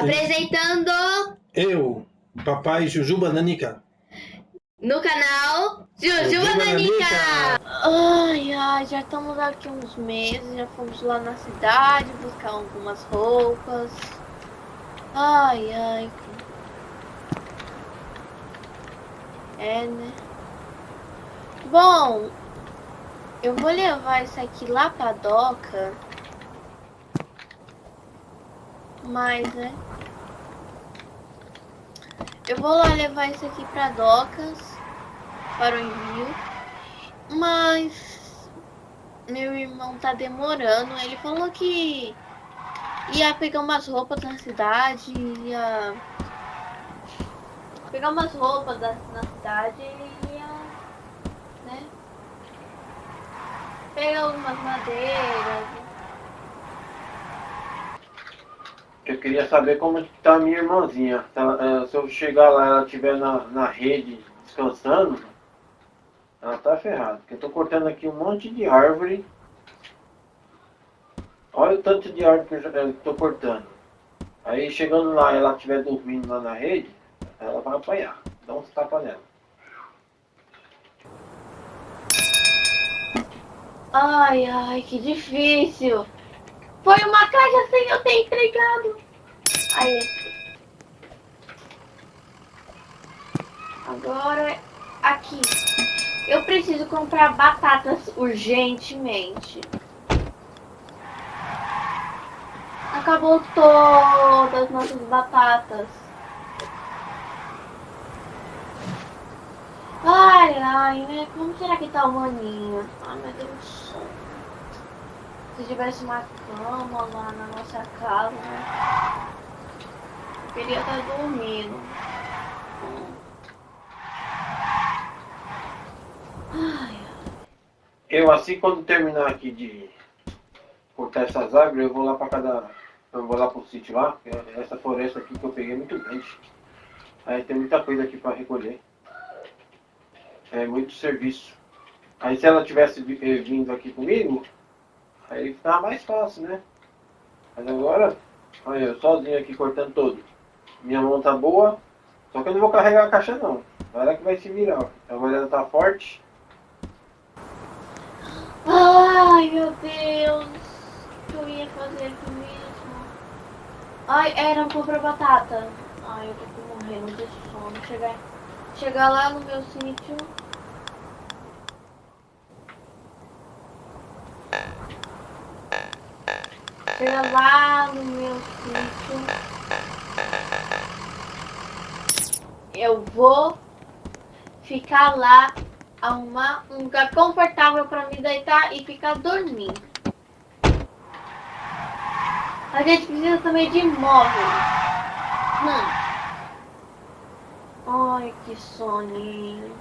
Apresentando Eu, papai Jujuba Nanica. no canal Jujuba Jujuba Nanica. Ai, ai, já estamos aqui uns meses, já fomos lá na cidade buscar algumas roupas. Ai, ai. É, né? Bom, eu vou levar isso aqui lá pra doca. Mas, né? Eu vou lá levar isso aqui pra docas para o envio. Mas meu irmão tá demorando. Ele falou que ia pegar umas roupas na cidade, ia pegar umas roupas da, na cidade e ia, né? Pegar algumas madeiras. Eu queria saber como está a minha irmãzinha. Tá, eh, se eu chegar lá e ela estiver na, na rede descansando, ela tá ferrada. Porque eu tô cortando aqui um monte de árvore. Olha o tanto de árvore que eu já eh, cortando. Aí chegando lá e ela estiver dormindo lá na rede, ela vai apanhar. Dá uns tapas nela. Ai, ai, que difícil. Foi uma caixa sem eu ter entregado. Aí. Agora, aqui. Eu preciso comprar batatas urgentemente. Acabou todas as nossas batatas. Ai, ai, né? Como será que tá o maninho? Ai, meu Deus do céu. Se tivesse uma cama lá na nossa casa, né? Queria estar dormindo. Eu assim quando terminar aqui de cortar essas árvores, eu vou lá para cada. Eu vou lá pro sítio lá, porque essa floresta aqui que eu peguei é muito grande. Aí tem muita coisa aqui para recolher. É muito serviço. Aí se ela tivesse eh, vindo aqui comigo, aí ficava mais fácil, né? Mas agora, olha, eu sozinho aqui cortando todo. Minha mão tá boa, só que eu não vou carregar a caixa não. Ela que vai se virar. ó. A mulher tá forte. Ai, meu Deus. O que eu ia fazer aqui mesmo? Ai, era comprar batata. Ai, eu tô morrendo de sono. Chegar, chegar lá no meu sítio. Chegar lá no meu sítio. Eu vou ficar lá arrumar um lugar confortável para me deitar e ficar dormindo. A gente precisa também de móveis. Hum. Ai, que soninho.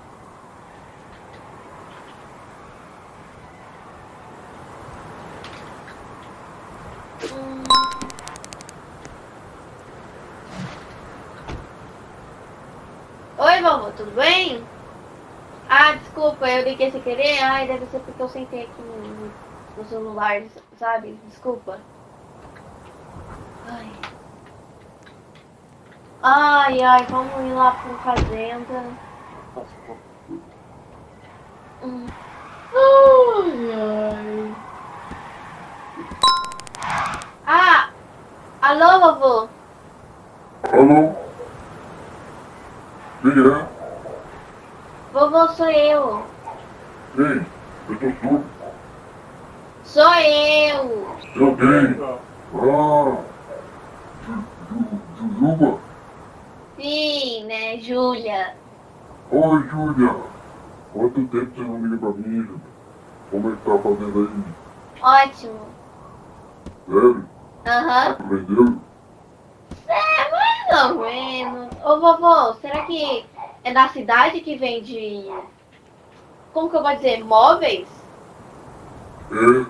Hum. Oi, vovô, tudo bem? Ah, desculpa, eu liguei sem querer. Ai, deve ser porque eu sentei aqui no, no celular, sabe? Desculpa. Ai. Ai, ai, vamos ir lá pra fazenda. Ai, ai. Ah! Alô, vovô? Alô? Quem é? Vovô, sou eu. Quem? Eu tô surdo. Sou eu. Quem? Ah! Ju- Ju- Jujuba? Sim, né, Júlia? Oi, Júlia! Quanto tempo você não liga pra mim, Júlia? Como é que tá fazendo Ótimo. aí? Sério? Aham. Aprendeu? É, mais ou menos. Ô, vovô, será que é da cidade que vende... Como que eu vou dizer? Móveis? É,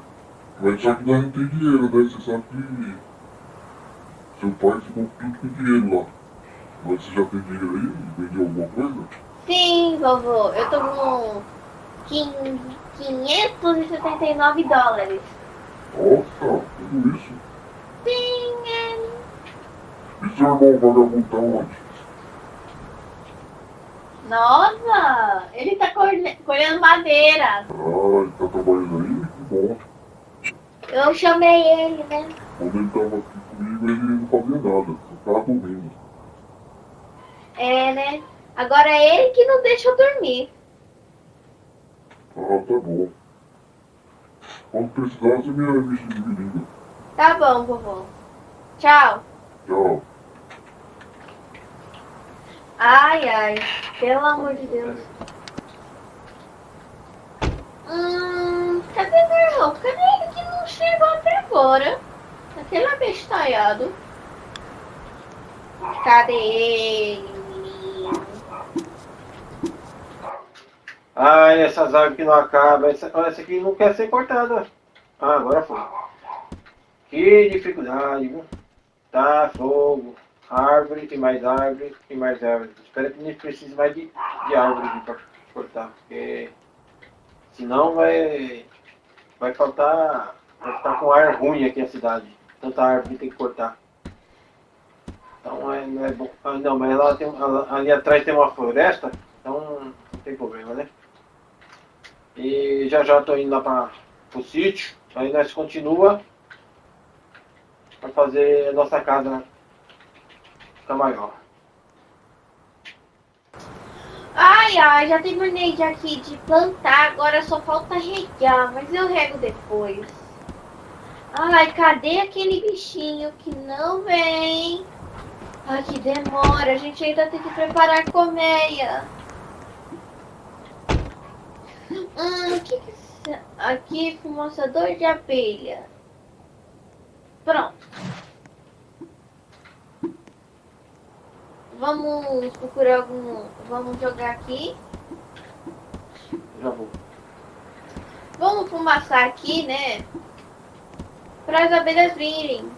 mas só que nós não tem dinheiro, né? Você sabe que seu pai ficou tudo com dinheiro lá. Mas você já tem dinheiro aí? Vendeu alguma coisa? Sim, vovô. Eu tô com quin- 579 dólares. Nossa, tudo isso? Sim, é... E seu irmão vagabundo tá onde? Nossa, ele tá colhe- colhendo madeira. Ah, ele tá trabalhando aí? Que bom. Eu chamei ele, né? Quando ele tava aqui comigo, ele não fazia nada, só tava dormindo. É, né? Agora é ele que não deixa eu dormir. Ah, tá bom. Quando precisar, você me avisa de me liga. Tá bom, vovô. Tchau. Tchau. Ai, ai. Pelo amor de Deus. Hum, cadê meu irmão? Cadê ele que não chegou até agora? Aquele abestalhado. Cadê ele, menino? Ai, essas árvores que não acabam. Essa, olha, essa aqui não quer ser cortada. Ah, agora foi. Que dificuldade, viu? Tá, fogo. Árvore, tem mais árvore, tem mais árvore. Espero que nem precise mais de, de árvore pra cortar, porque senão vai, vai faltar. Vai ficar com ar ruim aqui a cidade. Tanta árvore tem que cortar. Então é, não é bom. Ah, não, mas lá tem, ali atrás tem uma floresta, então não tem problema, né? E já já tô indo lá para o sítio, aí nós continua para fazer a nossa casa ficar maior. Ai, ai, já terminei de aqui de plantar, agora só falta regar, mas eu rego depois. Ai, cadê aquele bichinho que não vem? Ai, que demora, a gente ainda tem que preparar a colmeia. Hum, que que... Aqui, fumaçador de abelha. Pronto. Vamos procurar algum... Vamos jogar aqui. Já vou. Vamos fumaçar aqui, né? Para as abelhas virem.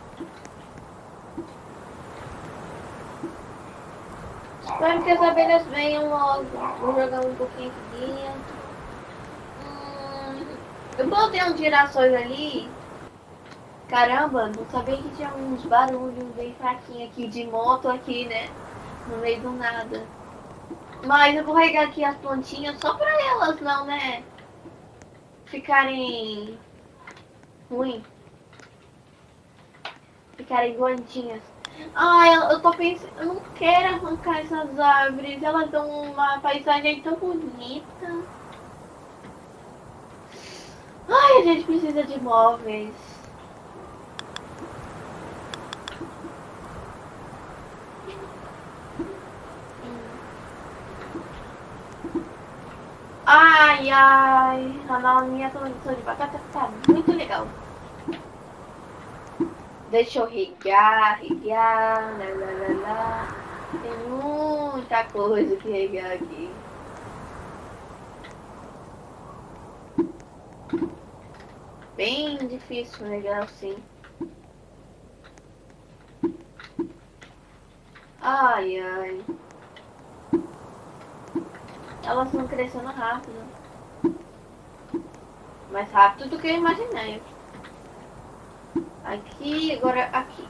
Espero que as abelhas venham logo. Vou jogar um pouquinho aqui dentro. Hum, eu botei uns girassóis ali. Caramba, não sabia que tinha uns barulhos bem fraquinhos aqui de moto aqui, né? No meio do nada. Mas eu vou regar aqui as plantinhas só pra elas não, né? Ficarem ruim. Ficarem doentinhas. Ai, eu, eu tô pensando, eu não quero arrancar essas árvores. Elas dão uma paisagem tão bonita. Ai, a gente precisa de móveis. Ai, ai, a minha plantação de batata tá muito legal. Deixa eu regar, regar, lá, lá, lá, lá. Tem muita coisa que regar aqui. Bem difícil regar assim. Ai, ai. Elas estão crescendo rápido. Mais rápido do que eu imaginei. Aqui, agora aqui.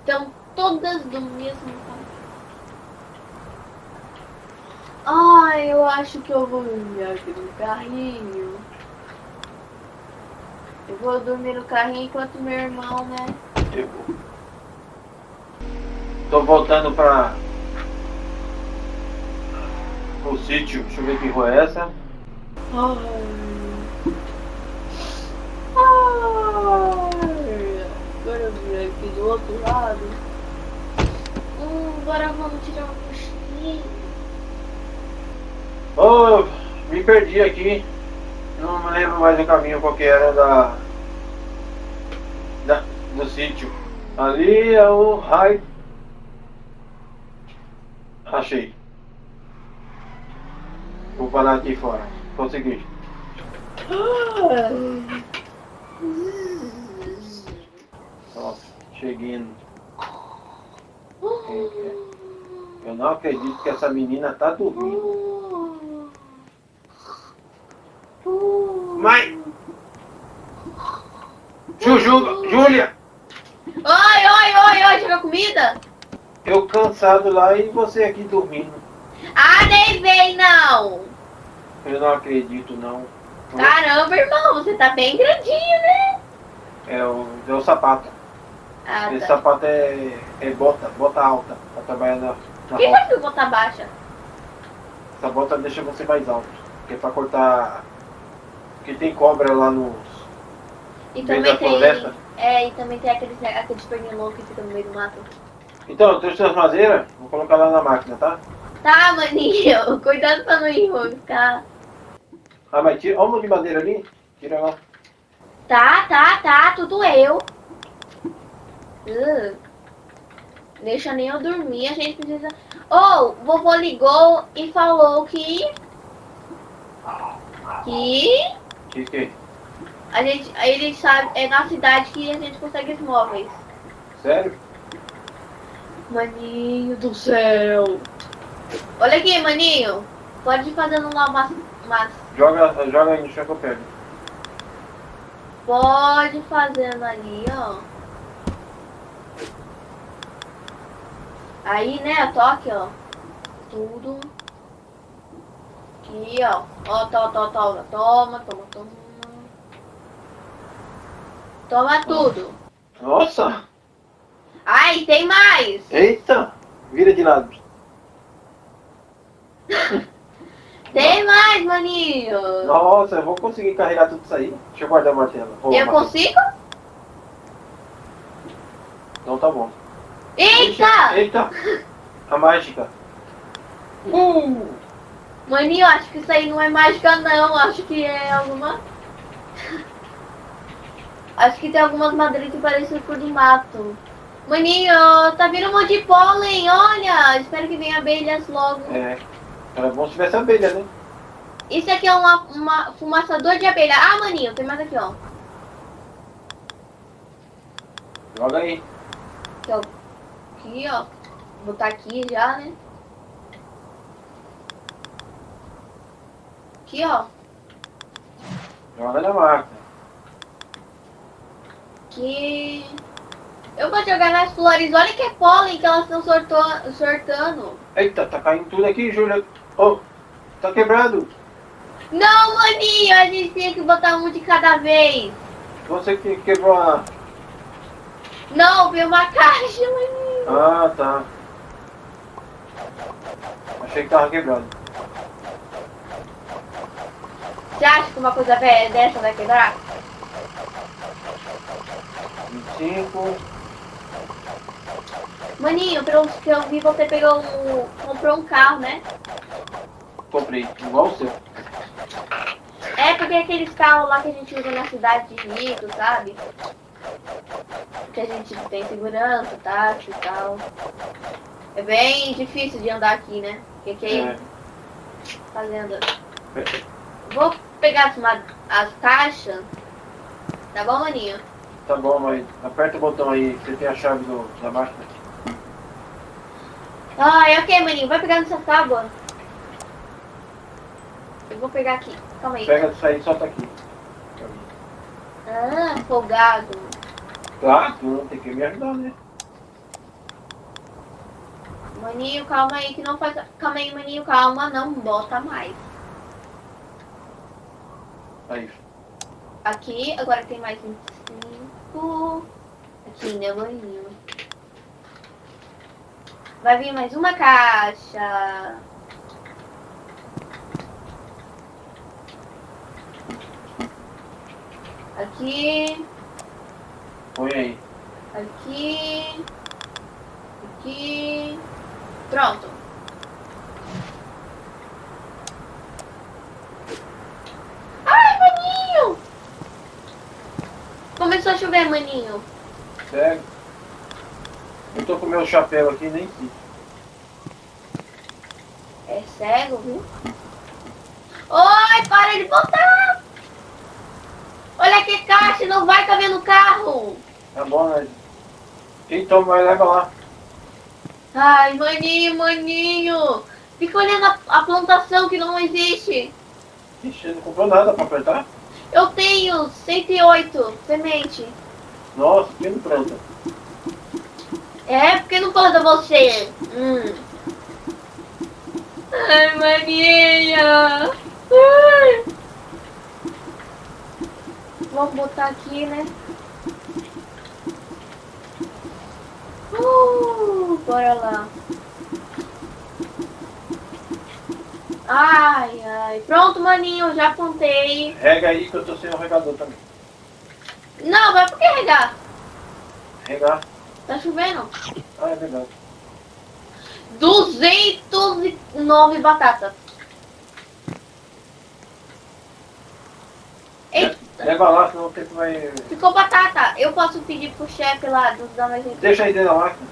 Estão todas do mesmo tamanho. Ai, eu acho que eu vou dormir aqui no carrinho. Eu vou dormir no carrinho enquanto meu irmão, né? Eu vou. Tô voltando para o sítio. Deixa eu ver que rua é essa. Ai. Vim aqui do outro lado. Hum, agora vamos tirar um cochilinho. Oh, me perdi aqui. Não me lembro mais o caminho qual que era da, da do sítio. Ali é o raio. Achei. Vou parar aqui fora. Consegui. Nossa, cheguei. no- Eu não acredito que essa menina tá dormindo. Mãe! Juju, Júlia! Oi, oi, oi, oi, chegou comida? Eu cansado lá e você aqui dormindo. Ah, nem vem não! Eu não acredito não. Caramba, irmão, você tá bem grandinho, né? É o, é o sapato. Ah, Esse tá. sapato é, é bota, bota alta, pra trabalhar na, na Por que roça. você ficou botar baixa? Essa bota deixa você mais alto. Que é pra cortar. Porque tem cobra lá nos. E No meio também da tem. floresta? É, e também tem aqueles, aqueles pernilongos que ficam no meio do mato. Então, eu trouxe as madeiras, vou colocar lá na máquina, tá? Tá, maninho, cuidado pra não ficar. Ah, mas tira. Olha uma de madeira ali. Tira lá. Tá, tá, tá, tudo eu. Uh, deixa nem eu dormir, a gente precisa. Oh, vovô ligou e falou que. Que Que que? a gente. Ele sabe. É na cidade que a gente consegue os móveis. Sério? Maninho do céu. Olha aqui, maninho. Pode ir fazendo lá umas. umas Joga, joga aí chão que eu pego. pode ir fazendo ali, ó. Aí, né, eu tô aqui, ó. Tudo. Aqui, ó. Ó, toma, toma, toma, toma, toma, toma. Toma tudo. Nossa! Ai, tem mais. Eita! Vira de lado. Tem mais, maninho. Nossa, eu vou conseguir carregar tudo isso aí. Deixa eu guardar o martelo. Ô, Eu consigo? Então tá bom. Eita! Eita! A mágica. Uh! Maninho, acho que isso aí não é mágica não, acho que é alguma. Acho que tem algumas madeiras que parecem cor do mato. Maninho, tá vindo um monte de pólen, olha! Espero que venha abelhas logo. É. Era bom se tivesse abelha, né? Isso aqui é uma, uma fumaçador de abelha. Ah, maninho, tem mais aqui, ó. Joga aí. Aqui, ó. Aqui, ó. Botar aqui já, né? Aqui, ó. Joga na máquina. Que eu vou jogar nas flores. Olha que é pólen que elas estão sortando. Eita, tá caindo tudo aqui, Júlia. Ô, tá quebrado. Não, maninho, a gente tinha que botar um de cada vez. Você que quebrou a. Não, veio uma caixa, maninho. Ah, tá. Achei que tava quebrado. Você acha que uma coisa dessa vai quebrar? 25. Maninho, pelo que eu vi, você pegou um, comprou um carro, né? Comprei. Igual o seu. É porque aqueles carros lá que a gente usa na cidade de rico, sabe? Que a gente tem segurança, táxi e tal. É bem difícil de andar aqui, né? Porque aqui É. fazenda. Vou pegar as, as caixas. Tá bom, maninho? Tá bom, mas aperta o botão aí. Você tem a chave do, da máquina. Ai, ok, maninho. Vai pegar nessa tábua. Eu vou pegar aqui. Calma aí. Pega isso aí e solta aqui. Ah, folgado. Claro, tu não tem que me ajudar, né? Maninho, calma aí que não faz. Calma aí, maninho, calma. Não bota mais. Aí. Aqui, agora tem mais 25. Aqui, né, maninho? Vai vir mais uma caixa. Aqui, Põe aí. aqui, aqui. Pronto. Ai, maninho! Começou a chover, maninho. Sério? Eu tô com meu chapéu aqui, nem sei. É cego, viu? Oi, para de botar! Olha que caixa, não vai caber no carro! Tá bom, né? Toma vai leva lá. Ai, maninho, maninho! Fica olhando a, a plantação que não existe. Ixi, não comprou nada pra apertar? Eu tenho 108 semente. Nossa, que planta. É, porque não pode você. Hum. Ai, maninha. Ai. Vamos botar aqui, né? Uh, bora lá. Ai, ai. Pronto, maninho, já apontei. Rega aí que eu tô sem o regador também. Não, vai por que regar? Regar. Tá chovendo. Ah, é verdade. 209 batatas. Eita, Leva lá, senão o tempo vai. ficou batata. Eu posso pedir pro chefe lá do da mais Deixa aí dentro da máquina.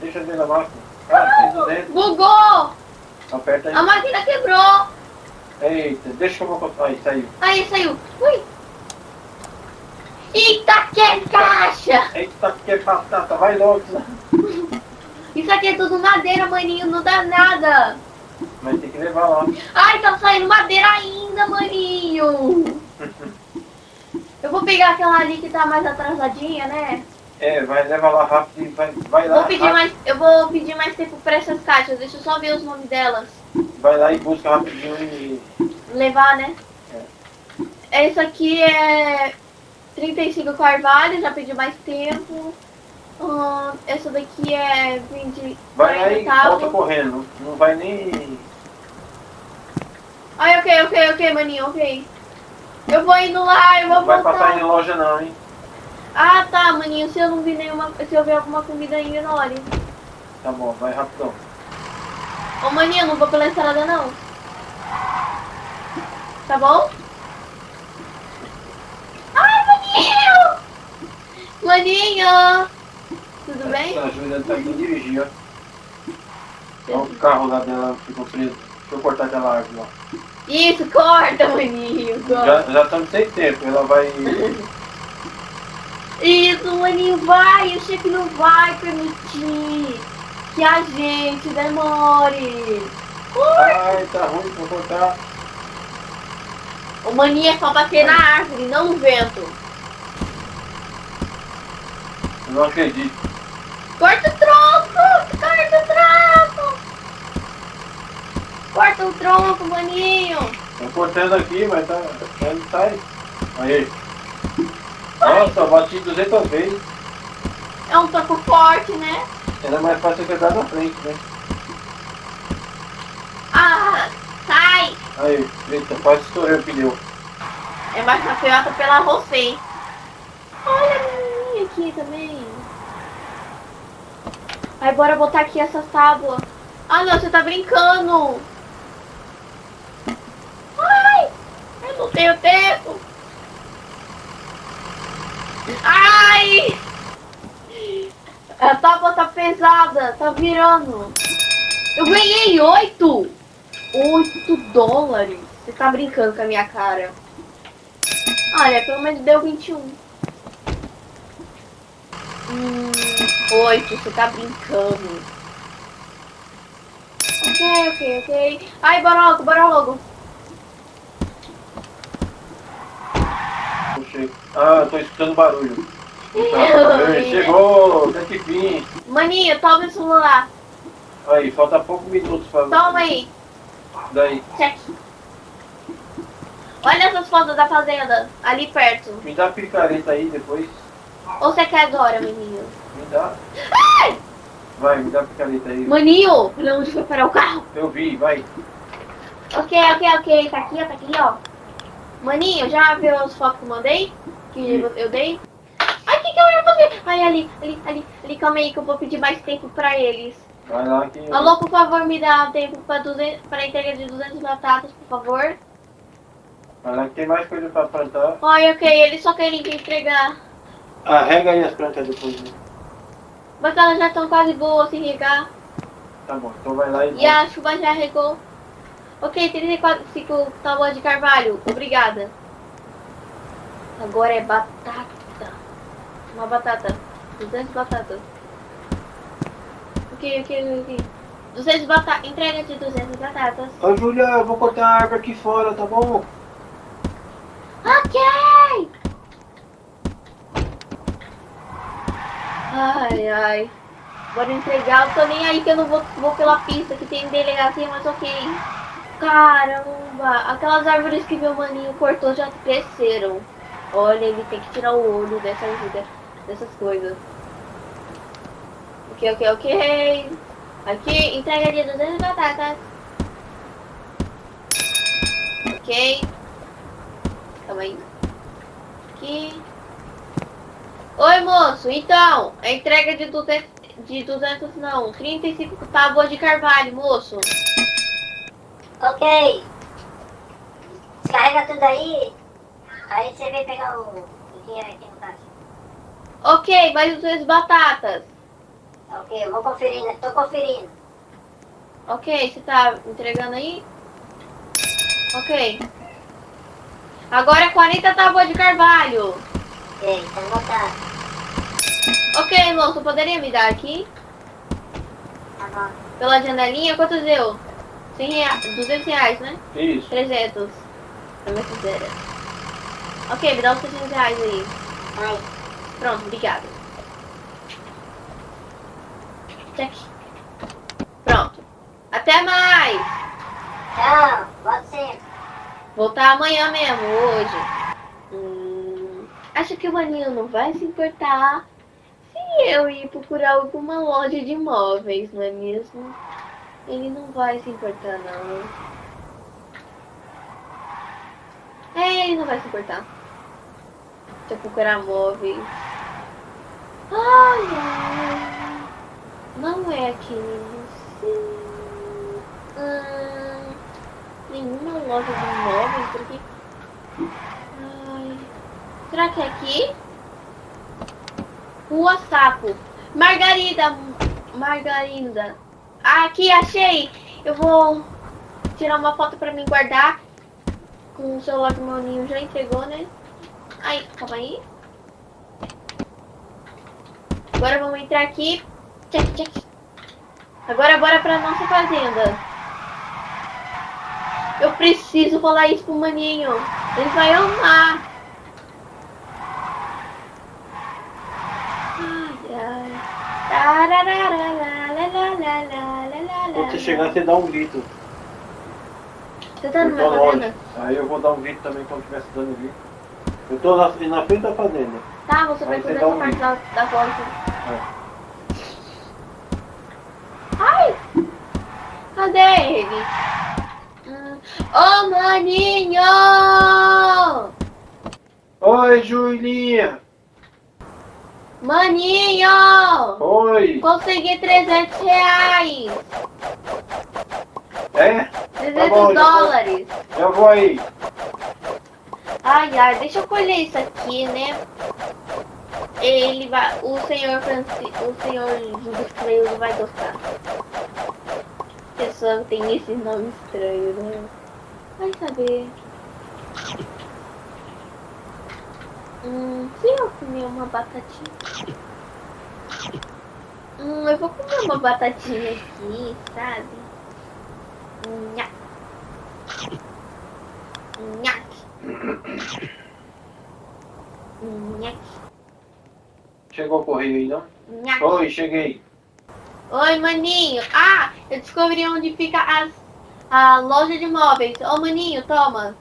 Deixa aí dentro da máquina. Ah, dentro. Bugou! Aperta A aí. máquina quebrou. Eita, deixa eu vou. Aí, saiu. Aí saiu. Ui. Eita, que caixa! Eita, que é batata, vai logo. Isso aqui é tudo madeira, maninho. Não dá nada. Mas tem que levar lá. Ai, tá saindo madeira ainda, maninho. Eu vou pegar aquela ali que tá mais atrasadinha, né? É, vai levar lá rápido e vai, vai lá. Vou pedir rápido. mais, eu vou pedir mais tempo pra essas caixas. Deixa eu só ver os nomes delas. Vai lá e busca rapidinho e. Levar, né? Essa aqui é 35 carvalho, já pedi mais tempo. Hum, essa daqui é 20 Vai lá 40 e volta correndo. Não vai nem. Ai, ok, ok, ok, maninho, ok. Eu vou indo lá, eu vou Não vai voltar. passar em loja não, hein? Ah, tá, maninho, se eu não vi nenhuma, se eu ver alguma comida aí, ignore. Tá bom, vai rapidão. Ô, maninho, não vou pela estrada, não. Tá bom? Ai, maninho! Maninho! Tudo bem? A Júlia tá aqui dirigir, ó. Olha o carro lá dela ficou preso. Deixa eu cortar aquela árvore lá. Isso, corta, maninho, corta. Já, já estamos sem tempo, ela vai. Isso, maninho, vai, o chefe não vai permitir que a gente demore. Ai, tá ruim, vou cortar. O maninho é só bater na árvore, não no vento. Eu não acredito. Corta o tronco! Corta o tronco! Corta o tronco, maninho! Tô cortando aqui, mas tá. tá Ele sai. Aí. Nossa, eu bati 200 vezes. É um tronco forte, né? Era mais fácil quebrar na frente, né? Ah, sai! Aí, eita, quase estourei o pneu. É mais patriota pela você. Olha a minha aqui também. Aí bora botar aqui essas tábuas. Ah não, você tá brincando. Ai, eu não tenho tempo. Ai! A tábua tá pesada, tá virando. Eu ganhei oito! Oito dólares. Você tá brincando com a minha cara. Olha, pelo menos deu 21. Hum, 8, você tá brincando. Ok, ok, ok. Ai, bora logo, bora logo. Ah, eu tô escutando barulho. Tá, Ai. Chegou, até que fim. Maninho, toma o celular. Aí, falta poucos minutos pra. Toma aí. Daí, Check. Olha essas fotos da fazenda, ali perto. me dá a picareta aí depois. Ou você quer agora, maninho? Me dá. Vai, me dá a picareta aí. Maninho, olha onde foi parar o carro. Eu vi, vai. Ok, ok, ok. Tá aqui, ó, tá aqui, ó. Maninho, já viu as fotos que eu mandei? Que eu dei? Ai, o que, que eu ia fazer? Ai, ali, ali, ali, ali, calma aí que eu vou pedir mais tempo pra eles. Vai lá que. Alô, por favor, me dá tempo pra, 200, pra entrega de 200 batatas, por favor. Vai lá que tem mais coisa pra plantar. Ai, ok, eles só querem que entregar. Arrega aí as plantas depois. né? Mas elas já estão quase boas sem regar. Tá bom, então vai lá e. E a chuva já regou. Ok, 34 tábuas de carvalho. Obrigada. Agora é batata. Uma batata. 200 batatas. Ok, ok, ok. 200 batatas. Entrega de 200 batatas. Ô Julia, eu vou cortar a árvore aqui fora, tá bom? Ok! Ai, ai. Bora entregar. Eu tô nem aí que eu não vou, vou pela pista que tem delegacia, mas ok. Caramba, aquelas árvores que meu maninho cortou já cresceram. Olha, ele tem que tirar o olho dessas, dessas coisas. Ok, ok, ok. Aqui, entrega de 200 batatas. Ok. Calma aí. Aqui. Oi, moço. Então, a entrega de 200, de 200 não, 35 tábuas de carvalho, moço. Ok. Descarrega tudo aí. Aí você vem pegar o, o dinheiro aqui no caixa. Ok, mais 200 batatas. Ok, eu vou conferir, né? Tô conferindo. Ok, você tá entregando aí? Ok. Agora 40 tábuas de carvalho. Ok, tá anotado. Ok, moço, poderia me dar aqui? Tá bom. Pela janelinha, quanto deu? 100 reais, 200 reais, né? Isso. 300. É minha fizeira. Ok, me dá os 300 reais aí. Pronto, obrigada. Check. Pronto. Até mais! Tchau. Volto sempre. Voltar amanhã mesmo, hoje. Hum, acho que o maninho não vai se importar se eu ir procurar alguma loja de imóveis, não é mesmo? Ele não vai se importar, não. É, ele não vai se importar. Deixa eu procurar móveis. Ai, ai. Não é. Sim. Hum, nenhuma loja de imóveis por aqui. Ai. Será que é aqui? Rua Sapo. Margarida. Margarida. Aqui, achei. Eu vou tirar uma foto pra mim guardar. Com o celular que o meu ninho já entregou, né? Ai, calma aí. Agora vamos entrar aqui. Check, check. Agora bora pra nossa fazenda. Eu preciso falar isso pro maninho. Ele vai amar. Quando você chegar, você dá um grito. Você tá longe. fazenda? Aí eu vou dar um grito também quando estiver dando grito. Eu tô na, na frente da fazenda. Tá, você vai fazer essa um parte da, da porta. É. Ai! Cadê ele? Hum. Ô, maninho! Oi, Julinha! Maninho! Oi! Consegui 300 reais! É? 300 bom, já dólares! Eu vou aí. Ai, ai, deixa eu colher isso aqui, né? Ele vai. O senhor Francisco. O senhor Júlio Freire vai gostar. Pessoa tem esse nome estranho, né? Vai saber. Hum, se eu comer uma batatinha. Hum, eu vou comer uma batatinha aqui, sabe? Nha. Nha. Chegou o correio aí, não? Nha. Oi, cheguei. Oi, maninho. Ah, eu descobri onde fica as, a loja de móveis. Ô, maninho, toma.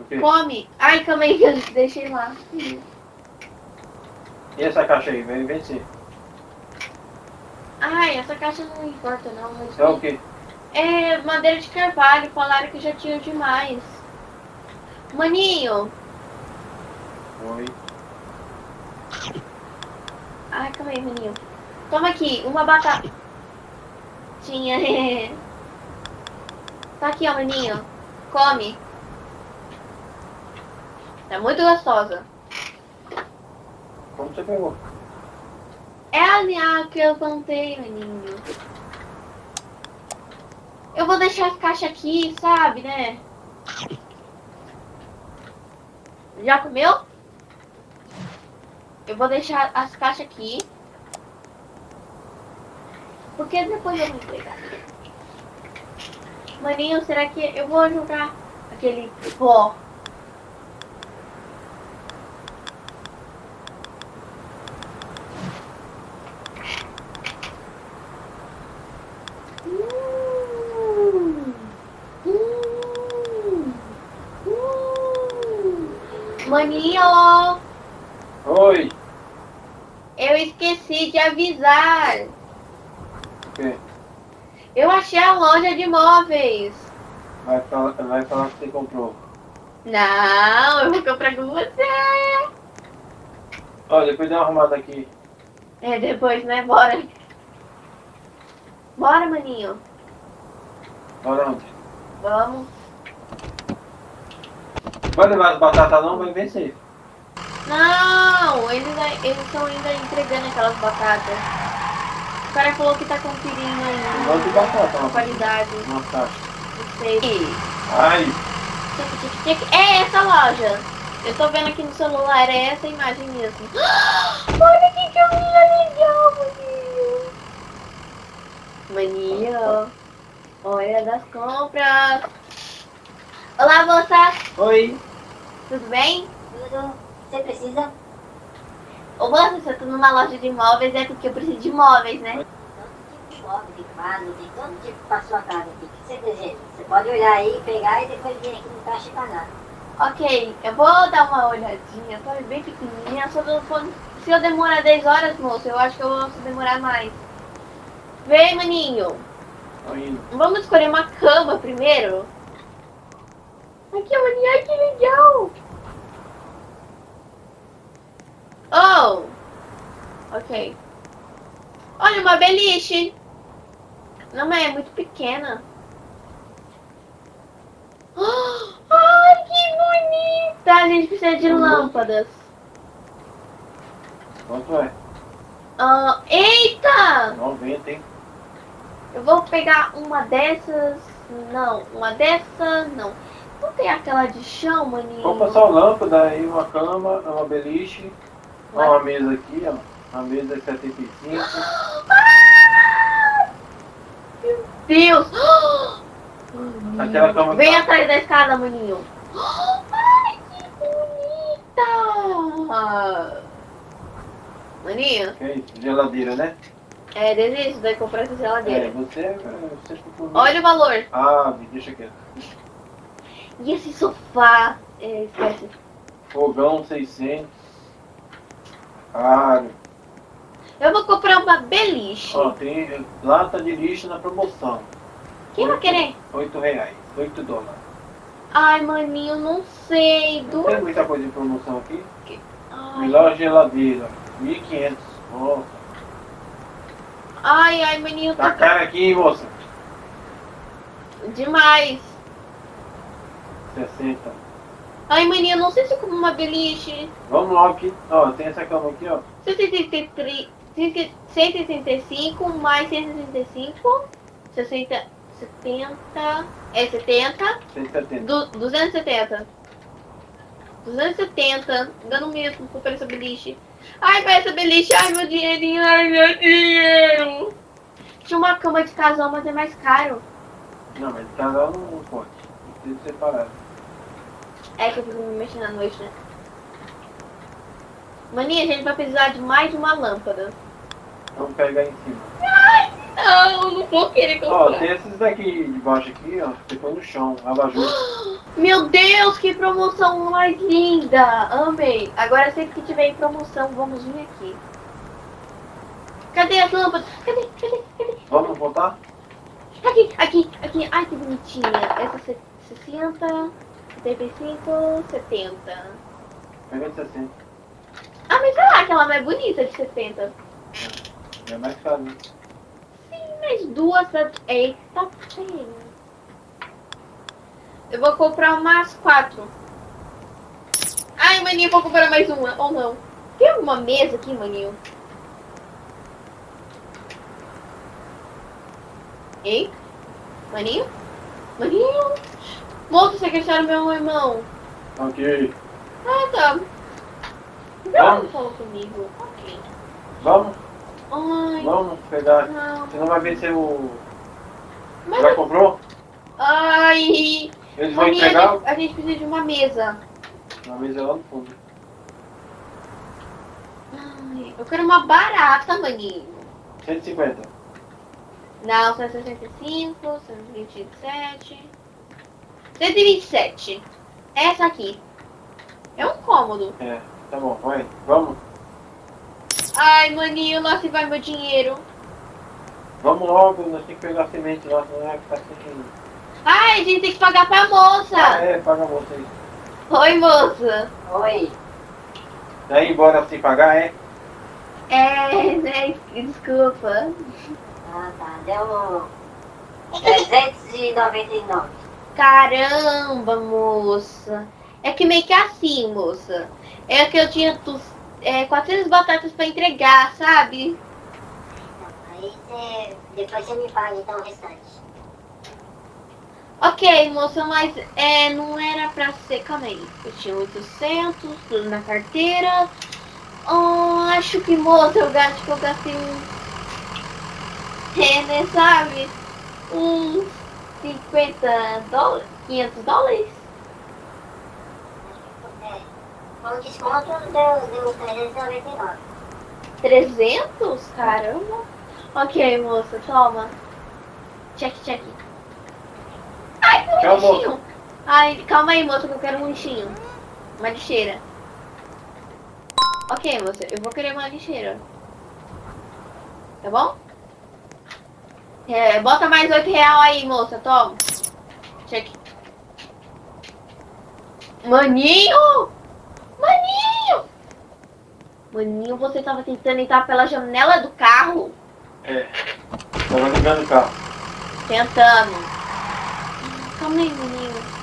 O quê? Come. Ai, calma aí eu deixei lá. E essa caixa aí? Vem vencer. Ai, essa caixa não importa não. Mas É o quê? É madeira de carvalho. Falaram que já tinha demais. Maninho. Oi. Ai, calma aí, maninho. Toma aqui, uma batata. Tinha. tá aqui, ó, maninho. Come. Tá muito gostosa. Como você pegou? É a minha que eu plantei, maninho. Eu vou deixar as caixas aqui, sabe, né? Já comeu? Eu vou deixar as caixas aqui. Porque depois eu vou entregar. Maninho, será que eu vou jogar aquele pó? Maninho, Oi. eu esqueci de avisar. O quê? Eu achei a loja de móveis. Vai falar, vai falar que você comprou. Não, eu vou comprar com você. Ó, depois dá uma arrumada aqui. É, depois, né? Bora. Bora, maninho. Bora onde? Vamos. Vai levar as batatas não, vai vencer. Não, eles estão ainda entregando aquelas batatas. O cara falou que tá conferindo Não ainda de batata, uma, qualidade. uma caixa. Não sei. Ai. É essa loja. Eu tô vendo aqui no celular, é essa imagem mesmo. Olha que caminha legal, maninho. Maninho. Olha das compras. Olá, moça. oi. Tudo bem? Tudo. Você precisa? Ô, moça, se eu tô numa loja de móveis é porque eu preciso de móveis, né? Todo tipo de móvel, tem quadro, tem todo tipo pra sua casa aqui. O que você deseja? Você pode olhar aí, pegar e depois vir aqui no caixa e pagar. Ok, eu vou dar uma olhadinha. Tô bem pequenininha. Só do- se eu demorar 10 horas, moça, eu acho que eu vou demorar mais. Vem, maninho. Tô indo. Vamos escolher uma cama primeiro? Aqui, maninho, ai que legal! Oh! Ok. Olha, uma beliche! Não, mas é muito pequena. Ai, que bonita! A gente precisa de lâmpadas. Quanto é? Ah, eita! 90, hein? Eu vou pegar uma dessas. Não, uma dessa. Não. Não tem aquela de chão, maninho? Compra só lâmpada aí, uma cama, uma beliche. Ó, uma mesa aqui, ó. Uma mesa é 75. Ah! Meu Deus! Aquela cama Vem tá- atrás da escada, maninho. Ai, que bonita! Maninho, Que é isso? Geladeira, né? é, desisto de comprar essa É, geladeira. você, você ficou... Olha o valor. Ah, me deixa quieto. E esse sofá? É, esquece. Fogão 600. Caro. Eu vou comprar uma beliche. Ó, tem lata de lixo na promoção. Quem vai querer? 8 reais. 8 dólares. Ai, maninho, não sei. Do... tem muita coisa em promoção aqui. Ai, Melhor geladeira. 1.500. Nossa. ai, ai, maninho, Tá tá caro aqui, moça? demais. 60. Ai, maninho, não sei se eu como uma beliche. Vamos logo aqui. Ó, tem essa cama aqui, ó. 133, 135 mais 135, 60, 70, é 70, 170. du, 270. 270, dando mesmo por essa beliche. Ai, vai essa beliche, ai meu dinheirinho, ai meu dinheiro. Tinha uma cama de casal, mas é mais caro. Não, mas casal não, não pode. Tem que ser separado. É que eu fico me mexendo à noite, né? Maninha, a gente vai precisar de mais uma lâmpada. Vamos pegar em cima. Não, não vou querer Ó, comprar. tem esses daqui de baixo aqui, ó. Põe no chão, abajur. Meu Deus, que promoção mais linda! Amei! Agora sempre que tiver em promoção, vamos vir aqui. Cadê as lâmpadas? Cadê? Cadê? Cadê? Vamos voltar? Aqui, aqui, aqui. Ai, que bonitinha. Essa se- 60, 75, 70. Pega de 60. Ah, mas será que ela não é bonita de 70? É mais caro, né? Sim, mas duas... Eita, feio. Eu vou comprar umas quatro. Ai, maninho, vou comprar mais uma. Ou não. Tem alguma mesa aqui, maninho? Ei? Maninho? Maninho? Moço, você quer meu irmão? Ok. Ah, tá. Vamos. Não falou comigo. Ok. Vamos? Ai, Vamos pegar. não. Você não vai vencer o. Mas, Já comprou? ai, Eles vão maninha, a entregar gente, a gente precisa de uma mesa. na mesa lá no fundo. Ai, eu quero uma barata, maninho. 150. Não, 165, 127. 127. Essa aqui. É um cômodo. É, tá bom, vai. Vamos. Ai, maninho, lá se vai meu dinheiro. Vamos logo, nós temos que pegar a semente lá, senão é que tá sem. Ai, a gente tem que pagar pra moça. Ah, é, paga a moça aí. Oi, moça. Oi. Daí embora sem pagar, é? É, né? Desculpa. Ah, tá. Deu 399. Caramba, moça. É que meio que assim, moça. É que eu tinha tu, é, 400 batatas pra entregar, sabe? Aí você. Depois você me paga então o restante. Ok, moça, mas é, não era pra ser. Calma aí. Eu tinha 800, tudo na carteira. Oh, acho que, moça, eu acho que eu gastei um. É, né, sabe? Uns 50 dólares. 500 dólares? É, com desconto deu, deu 399. 300? Caramba. Ok, moça, toma. Check, check. Ai, um Tchau, lixinho. Ai, calma aí, moça, que eu quero um lixinho. Uma lixeira. Ok, moça, eu vou querer uma lixeira. Tá bom? É, bota mais 8 real aí, moça, toma. Check. Maninho! Maninho! Maninho, você tava tentando entrar pela janela do carro? É. Tava ligando o carro. Tentando. Calma aí, menino.